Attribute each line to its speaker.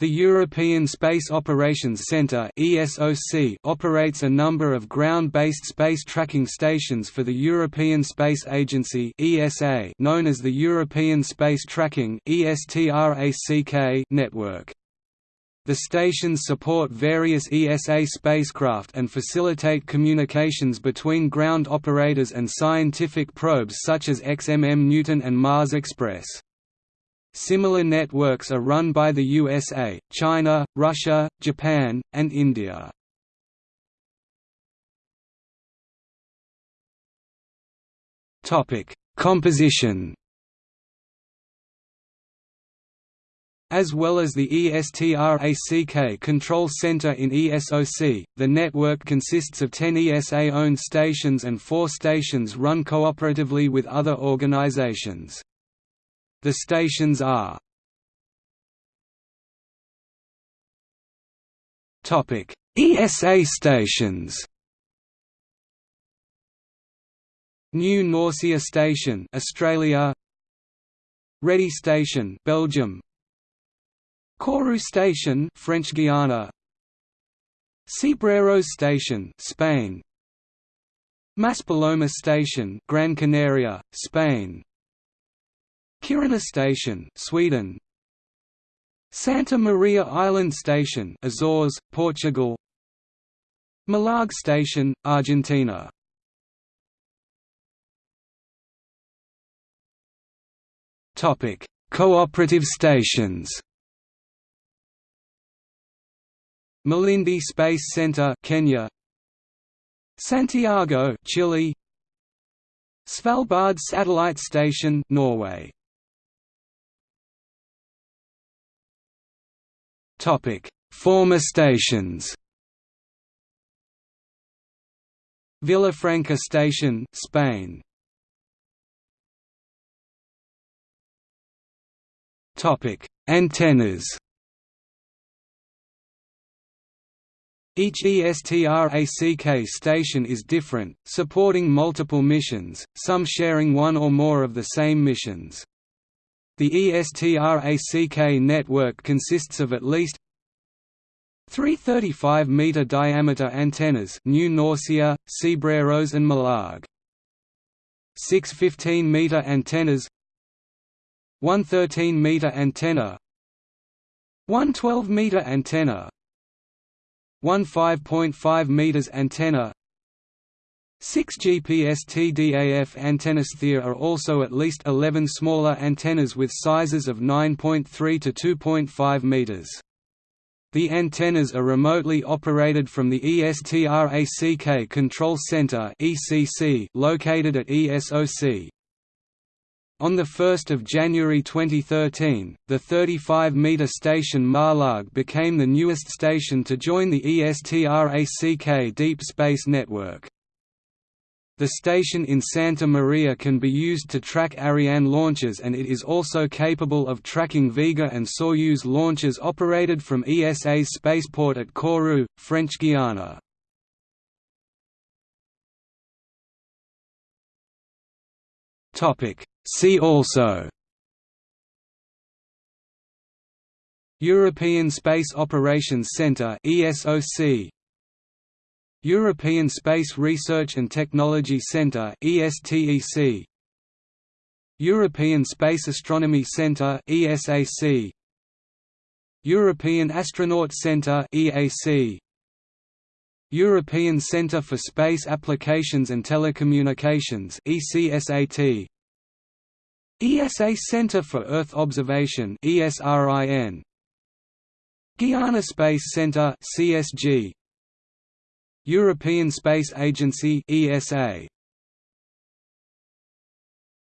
Speaker 1: The European Space Operations Centre operates a number of ground-based space tracking stations for the European Space Agency known as the European Space Tracking network. The stations support various ESA spacecraft and facilitate communications between ground operators and scientific probes such as XMM Newton and Mars Express. Similar networks are run by the USA, China, Russia, Japan, and India. Topic: Composition. As well as the ESTRACK Control Center in ESOC, the network consists of 10 ESA-owned stations and 4 stations run cooperatively with other organizations. The stations are ESA stations. New Norcia Station, Australia. Redu Station, Belgium. Kourou Station, French Guiana. Cebreros Station, Spain. Maspalomas Station, Gran Canaria, Spain. Kiruna Station, Sweden. Santa Maria Island Station, Azores, Portugal. Malargüe Station, Argentina. Topic: Cooperative stations. Malindi Space Center, Kenya. Santiago, Chile. Svalbard Satellite Station, Norway. Topic: Former stations. Villafranca Station, Spain. Topic: Antennas. Each ESTRACK station is different, supporting multiple missions, some sharing one or more of the same missions. The ESTRACK network consists of at least three 35-meter diameter antennas New Norcia, Cebreros and Malargüe. Six 15-meter antennas one 13-meter antenna one 12-meter antenna one 5.5 meters antenna 6 GPS TDAF antennas. There are also at least 11 smaller antennas with sizes of 9.3 to 2.5 meters. The antennas are remotely operated from the ESTRACK Control Center located at ESOC. On 1 January 2013, the 35-metre station Malargüe became the newest station to join the ESTRACK Deep Space Network. The station in Santa Maria can be used to track Ariane launches and it is also capable of tracking Vega and Soyuz launches operated from ESA's spaceport at Kourou, French Guiana. See also European Space Operations Centre ESOC European Space Research and Technology Centre ESTEC European Space Astronomy Centre ESAC European Astronaut Centre EAC European Centre for Space Applications and Telecommunications ECSAT ESA Centre for Earth Observation ESRIN Guiana Space Centre CSG European Space Agency ESA